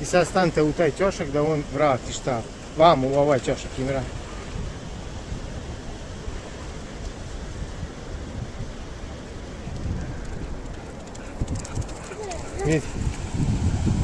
И са станте у taj ćošak da on vrati šta vam u ovaj ćošak im vrati. Vidite.